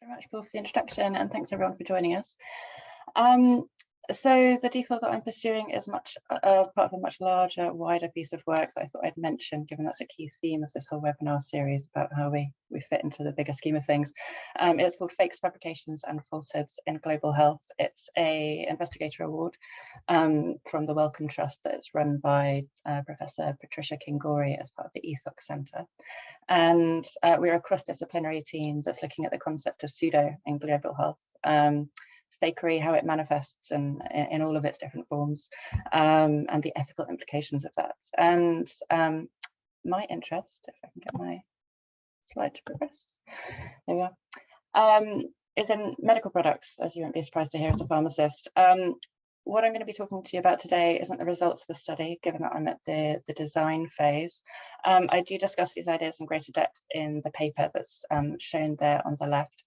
very much, Paul, for the introduction, and thanks everyone for joining us. Um, so the DPhil that I'm pursuing is much uh, part of a much larger, wider piece of work that I thought I'd mention, given that's a key theme of this whole webinar series about how we, we fit into the bigger scheme of things. Um, it's called Fakes, Fabrications and Falsehoods in Global Health. It's a investigator award um, from the Wellcome Trust that's run by uh, Professor Patricia Kingori as part of the Ethox Centre. And uh, we're a cross-disciplinary team that's looking at the concept of pseudo in global health. Um, fakery, how it manifests in, in all of its different forms, um, and the ethical implications of that. And um, my interest, if I can get my slide to progress, there we are, um, is in medical products, as you won't be surprised to hear as a pharmacist. Um, what I'm going to be talking to you about today isn't the results of the study, given that I'm at the, the design phase. Um, I do discuss these ideas in greater depth in the paper that's um, shown there on the left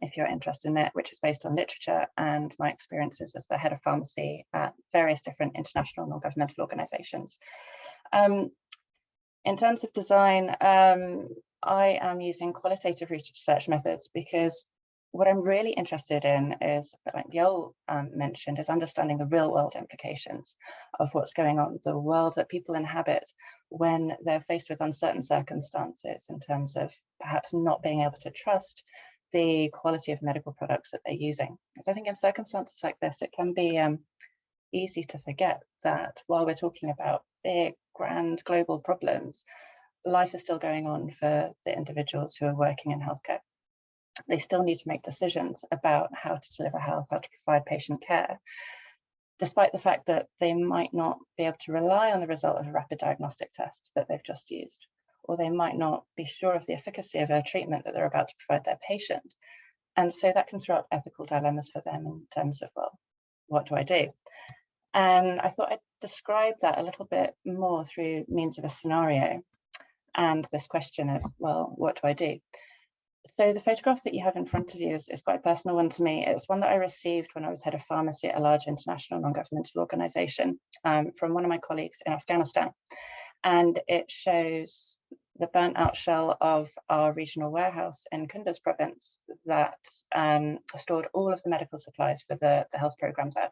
if you're interested in it, which is based on literature and my experiences as the head of pharmacy at various different international non-governmental organizations. Um, in terms of design, um, I am using qualitative research methods because what I'm really interested in is, like Viol um, mentioned, is understanding the real world implications of what's going on, the world that people inhabit when they're faced with uncertain circumstances in terms of perhaps not being able to trust the quality of medical products that they're using. Because I think in circumstances like this, it can be um, easy to forget that while we're talking about big, grand global problems, life is still going on for the individuals who are working in healthcare. They still need to make decisions about how to deliver health, how to provide patient care, despite the fact that they might not be able to rely on the result of a rapid diagnostic test that they've just used or they might not be sure of the efficacy of a treatment that they're about to provide their patient. And so that can throw up ethical dilemmas for them in terms of, well, what do I do? And I thought I'd describe that a little bit more through means of a scenario and this question of, well, what do I do? So the photograph that you have in front of you is, is quite a personal one to me. It's one that I received when I was head of pharmacy at a large international non-governmental organization um, from one of my colleagues in Afghanistan. And it shows the burnt out shell of our regional warehouse in Kunduz province that um, stored all of the medical supplies for the, the health program there.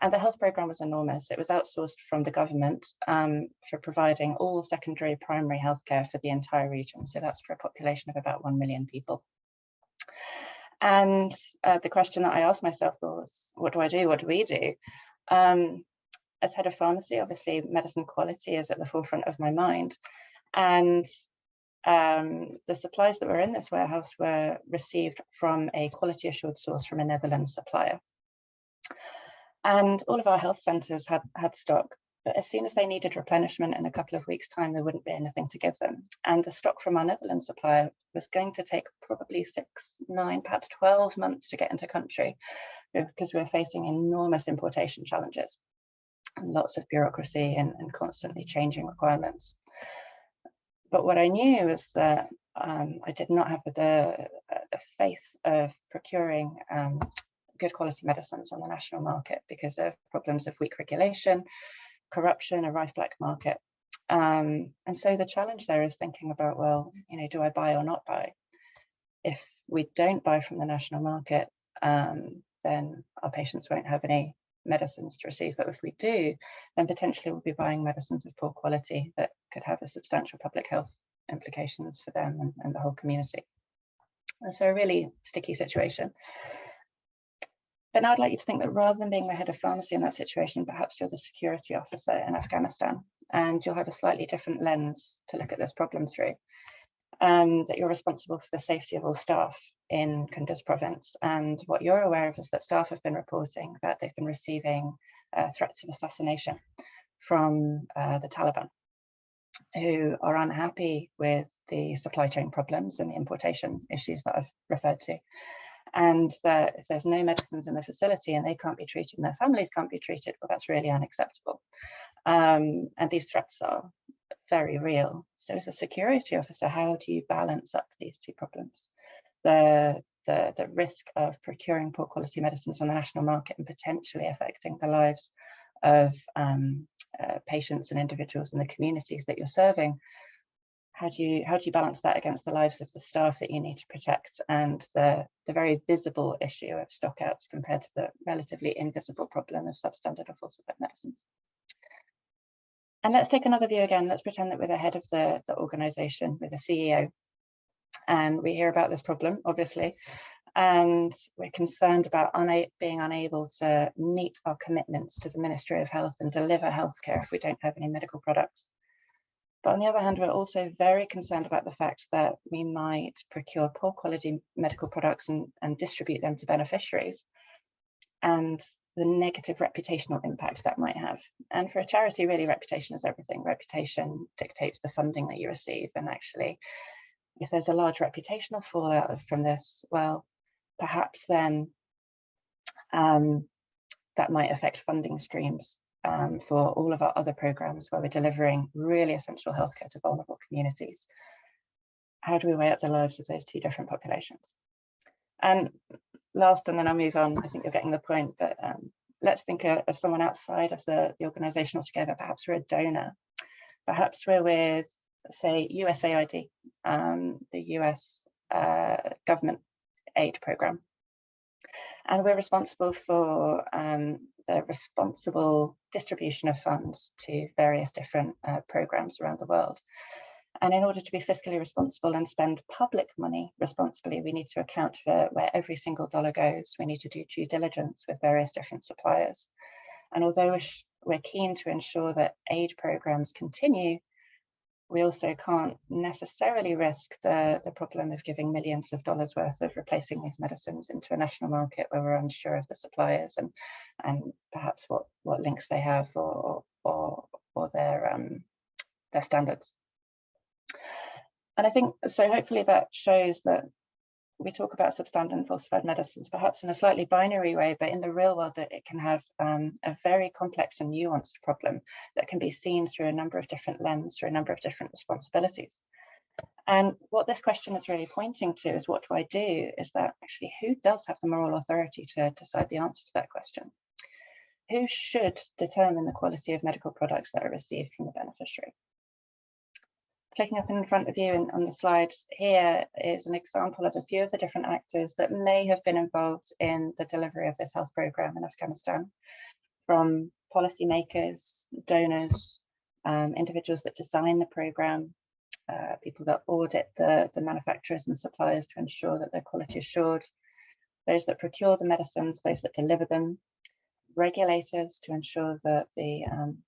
And the health program was enormous. It was outsourced from the government um, for providing all secondary primary healthcare for the entire region. So that's for a population of about 1 million people. And uh, the question that I asked myself was, what do I do? What do we do? Um, as head of pharmacy, obviously medicine quality is at the forefront of my mind. And um, the supplies that were in this warehouse were received from a quality assured source from a Netherlands supplier. And all of our health centres had, had stock, but as soon as they needed replenishment in a couple of weeks time, there wouldn't be anything to give them. And the stock from our Netherlands supplier was going to take probably six, nine, perhaps 12 months to get into country because we were facing enormous importation challenges lots of bureaucracy and, and constantly changing requirements. But what I knew was that um, I did not have the, the faith of procuring um, good quality medicines on the national market because of problems of weak regulation, corruption, a rife black market. Um, and so the challenge there is thinking about, well, you know, do I buy or not buy? If we don't buy from the national market, um, then our patients won't have any medicines to receive. But if we do, then potentially we'll be buying medicines of poor quality that could have a substantial public health implications for them and, and the whole community. And so a really sticky situation. But now I'd like you to think that rather than being the head of pharmacy in that situation, perhaps you're the security officer in Afghanistan and you'll have a slightly different lens to look at this problem through um, that you're responsible for the safety of all staff in Kunduz province. And what you're aware of is that staff have been reporting that they've been receiving uh, threats of assassination from uh, the Taliban, who are unhappy with the supply chain problems and the importation issues that I've referred to. And that if there's no medicines in the facility and they can't be treated and their families can't be treated, well, that's really unacceptable. Um, and these threats are very real. So as a security officer, how do you balance up these two problems? The, the, the risk of procuring poor quality medicines on the national market and potentially affecting the lives of um, uh, patients and individuals in the communities that you're serving how do you how do you balance that against the lives of the staff that you need to protect and the the very visible issue of stockouts compared to the relatively invisible problem of substandard or falsified medicines and let's take another view again. Let's pretend that we're the head of the the organization with a ceo and we hear about this problem obviously. And we're concerned about una being unable to meet our commitments to the ministry of health and deliver healthcare if we don't have any medical products. But on the other hand, we're also very concerned about the fact that we might procure poor quality medical products and, and distribute them to beneficiaries. And the negative reputational impact that might have. And for a charity, really, reputation is everything. Reputation dictates the funding that you receive. And actually, if there's a large reputational fallout from this, well, perhaps then um, that might affect funding streams um, for all of our other programs where we're delivering really essential healthcare to vulnerable communities. How do we weigh up the lives of those two different populations? And last, and then I'll move on, I think you're getting the point, but um, let's think of, of, someone outside of the, the organization altogether. Perhaps we're a donor. Perhaps we're with, say, USAID, um, the US uh, government aid program. And we're responsible for um, the responsible distribution of funds to various different uh, programs around the world. And in order to be fiscally responsible and spend public money responsibly, we need to account for where every single dollar goes. We need to do due diligence with various different suppliers. And although we're keen to ensure that aid programs continue, we also can't necessarily risk the, the problem of giving millions of dollars worth of replacing these medicines into a national market where we're unsure of the suppliers and and perhaps what what links they have or or or their um their standards. And I think so hopefully that shows that we talk about substandard and falsified medicines, perhaps in a slightly binary way, but in the real world that it can have um, a very complex and nuanced problem that can be seen through a number of different lenses, through a number of different responsibilities. And what this question is really pointing to is what do I do is that actually who does have the moral authority to decide the answer to that question? Who should determine the quality of medical products that are received from the beneficiary? Clicking up in front of you on the slide here is an example of a few of the different actors that may have been involved in the delivery of this health program in Afghanistan, from policymakers, donors, um, individuals that design the program, uh, people that audit the, the manufacturers and suppliers to ensure that their quality is assured, those that procure the medicines, those that deliver them, regulators to ensure that the um,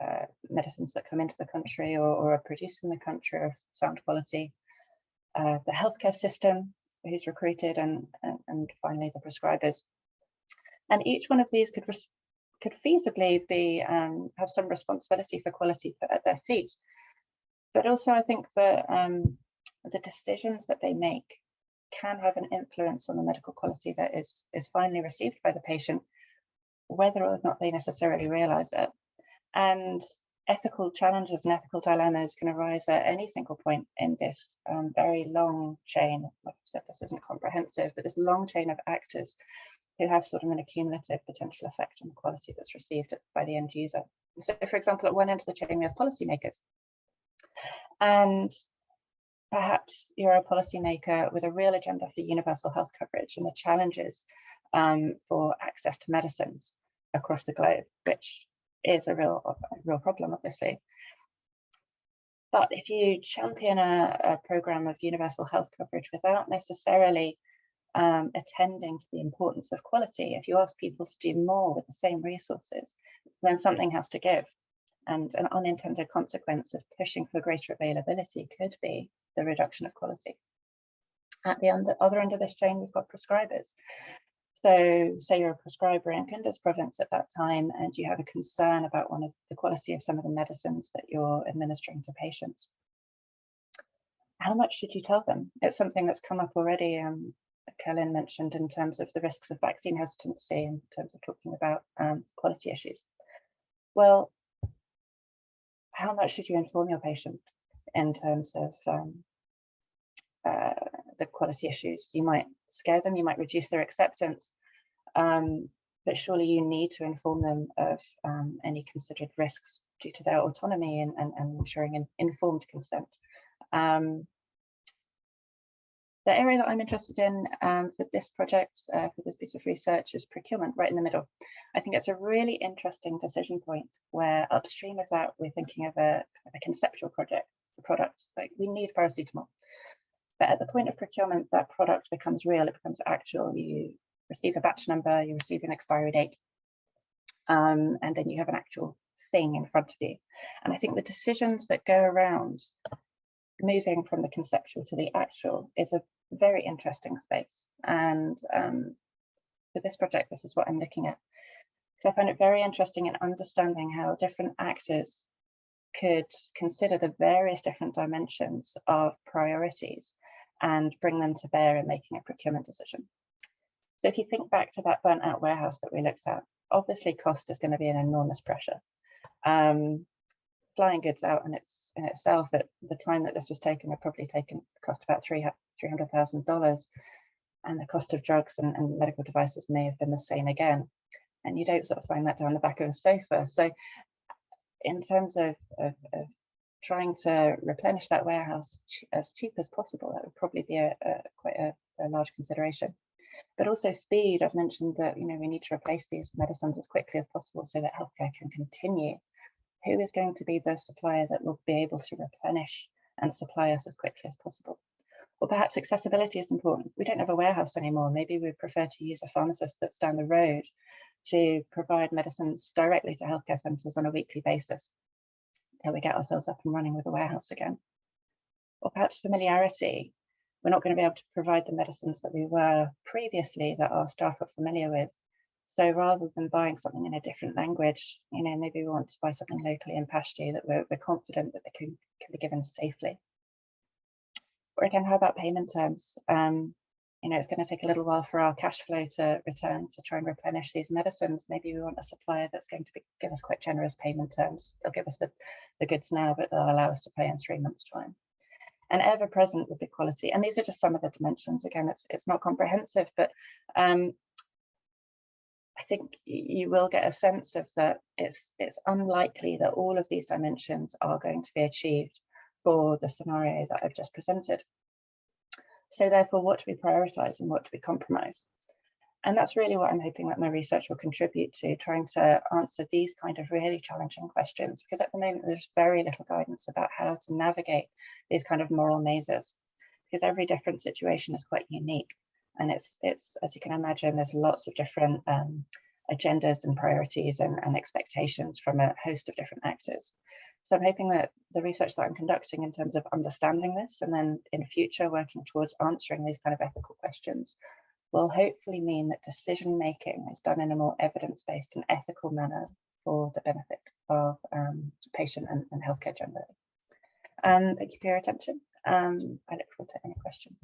uh, medicines that come into the country or, or, are produced in the country of sound quality, uh, the healthcare system who's recruited, and, and, and, finally the prescribers. And each one of these could could feasibly be um, have some responsibility for quality at their feet. But also I think that um, the decisions that they make can have an influence on the medical quality that is, is finally received by the patient, whether or not they necessarily realize it. And ethical challenges and ethical dilemmas can arise at any single point in this um, very long chain. Like I said, this isn't comprehensive, but this long chain of actors who have sort of an accumulative potential effect on the quality that's received by the end user. So for example, at one end of the chain, we have policymakers. And perhaps you're a policymaker with a real agenda for universal health coverage and the challenges um, for access to medicines across the globe, which is a real, a real problem, obviously. But if you champion a, a program of universal health coverage without necessarily um, attending to the importance of quality, if you ask people to do more with the same resources, then something has to give. And an unintended consequence of pushing for greater availability could be the reduction of quality. At the other end of this chain, we've got prescribers. So say you're a prescriber in Kunduz province at that time and you have a concern about one of the quality of some of the medicines that you're administering to patients. How much should you tell them? It's something that's come up already. Um, mentioned in terms of the risks of vaccine hesitancy in terms of talking about um, quality issues. Well, how much should you inform your patient in terms of um, uh, the quality issues. You might scare them, you might reduce their acceptance, um, but surely you need to inform them of um, any considered risks due to their autonomy and, and, and ensuring an informed consent Um, the area that I'm interested in um, for this project, uh, for this piece of research is procurement right in the middle. I think it's a really interesting decision point where upstream of that, we're thinking of a, a conceptual project, a product, like we need paracetamol. But at the point of procurement, that product becomes real, it becomes actual. You receive a batch number, you receive an expiry date, um, and then you have an actual thing in front of you. And I think the decisions that go around moving from the conceptual to the actual is a very interesting space. And um, for this project, this is what I'm looking at. So I find it very interesting in understanding how different actors could consider the various different dimensions of priorities and bring them to bear in making a procurement decision. So if you think back to that burnt out warehouse that we looked at, obviously cost is going to be an enormous pressure. Um, flying goods out in its in itself at the time that this was taken would probably taken cost about three hundred thousand dollars, and the cost of drugs and, and medical devices may have been the same again. And you don't sort of find that down the back of a sofa. So, in terms of, of, of trying to replenish that warehouse as cheap as possible, that would probably be a, a quite a, a large consideration but also speed. I've mentioned that you know we need to replace these medicines as quickly as possible so that healthcare can continue who is going to be the supplier that will be able to replenish and supply us as quickly as possible. Or perhaps accessibility is important. We don't have a warehouse anymore. Maybe we prefer to use a pharmacist that's down the road to provide medicines directly to healthcare centres on a weekly basis till we get ourselves up and running with a warehouse again. Or perhaps familiarity. We're not going to be able to provide the medicines that we were previously that our staff are familiar with so rather than buying something in a different language, you know, maybe we want to buy something locally in Pashto that we're, we're confident that they can, can be given safely. Or again, how about payment terms? Um, you know, it's going to take a little while for our cash flow to return to try and replenish these medicines. Maybe we want a supplier that's going to be, give us quite generous payment terms. They'll give us the, the goods now, but they'll allow us to pay in three months' time. And ever present with the quality. And these are just some of the dimensions. Again, it's it's not comprehensive, but um, I think you will get a sense of that it's it's unlikely that all of these dimensions are going to be achieved for the scenario that I've just presented. So therefore, what do we prioritize and what do we compromise? And that's really what I'm hoping that my research will contribute to, trying to answer these kind of really challenging questions, because at the moment there's very little guidance about how to navigate these kind of moral mazes, because every different situation is quite unique and it's it's as you can imagine there's lots of different um, agendas and priorities and, and, expectations from a host of different actors. So i'm hoping that the research that i'm conducting in terms of understanding this and then in future working towards answering these kind of ethical questions will hopefully mean that decision making is done in a more evidence-based and ethical manner for the benefit of um, patient and, and healthcare generally. Um, thank you for your attention. Um, i look forward to any questions